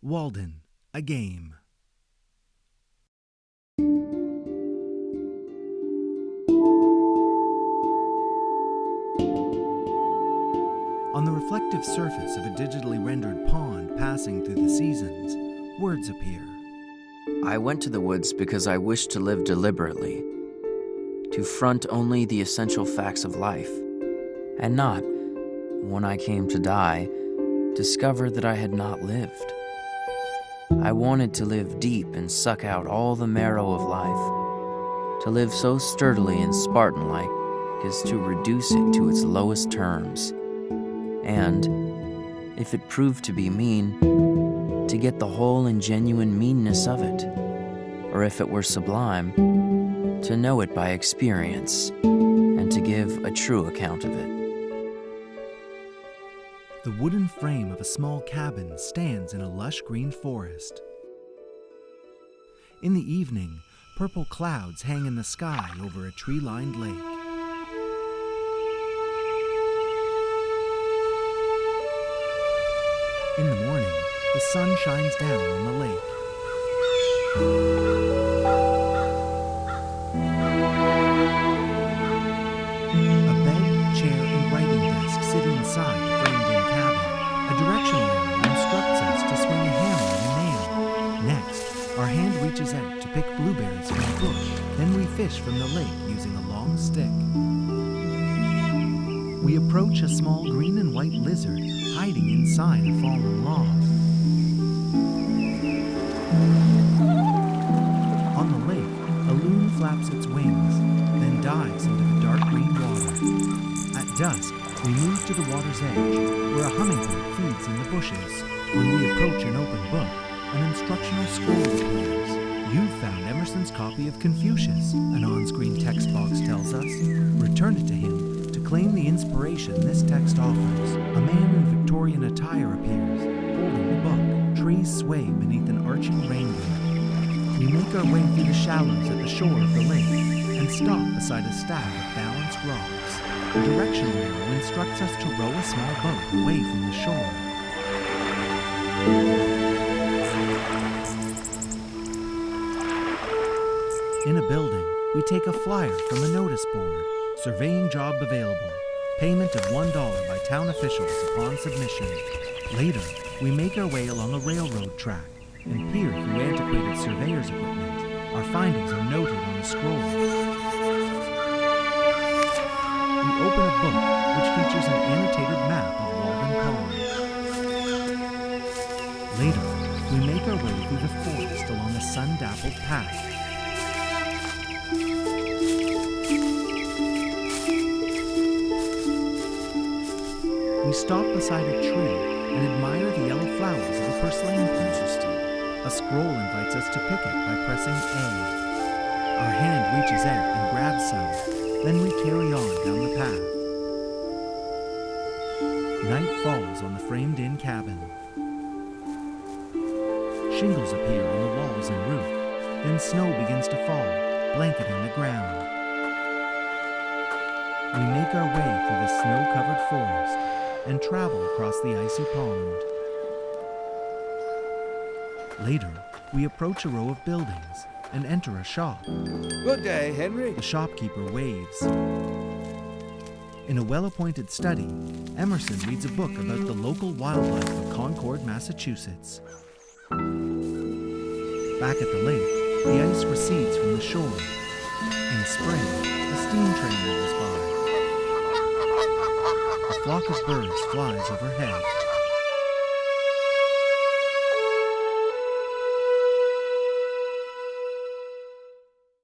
Walden, a game. On the reflective surface of a digitally rendered pond passing through the seasons, words appear. I went to the woods because I wished to live deliberately, to front only the essential facts of life, and not, when I came to die, discover that I had not lived. I wanted to live deep and suck out all the marrow of life, to live so sturdily and Spartan like as to reduce it to its lowest terms, and, if it proved to be mean, to get the whole and genuine meanness of it, or if it were sublime, to know it by experience, and to give a true account of it. The wooden frame of a small cabin stands in a lush green forest. In the evening, purple clouds hang in the sky over a tree lined lake. In the morning, the sun shines down on the lake. Pick blueberries from the bush. Then we fish from the lake using a long stick. We approach a small green and white lizard hiding inside a fallen log. On the lake, a loon flaps its wings, then dives into the dark green water. At dusk, we move to the water's edge, where a hummingbird feeds in the bushes. When we approach an open book, an instructional scroll appears. You've found Emerson's copy of Confucius, an on-screen text box tells us. Return it to him to claim the inspiration this text offers. A man in Victorian attire appears, holding the book. Trees sway beneath an arching rainbow. We make our way through the shallows at the shore of the lake and stop beside a stack of balanced rocks. The directional arrow instructs us to row a small boat away from the shore. We take a flyer from a notice board. Surveying job available. Payment of $1 by town officials upon submission. Later, we make our way along a railroad track and peer through antiquated surveyor's equipment. Our findings are noted on a scroll. We open a book which features an annotated map of Walden Pond. Later, we make our way through the forest along a sun-dappled path. Stop beside a tree and admire the yellow flowers of a purslane plant. A scroll invites us to pick it by pressing A. Our hand reaches out and grabs some. Then we carry on down the path. Night falls on the framed-in cabin. Shingles appear on the walls and roof. Then snow begins to fall, blanketing the ground. We make our way through the snow-covered forest and travel across the icy pond. Later, we approach a row of buildings and enter a shop. Good day, Henry. The shopkeeper waves. In a well-appointed study, Emerson reads a book about the local wildlife of Concord, Massachusetts. Back at the lake, the ice recedes from the shore. In spring, a steam train rolls by. Flock of birds flies overhead.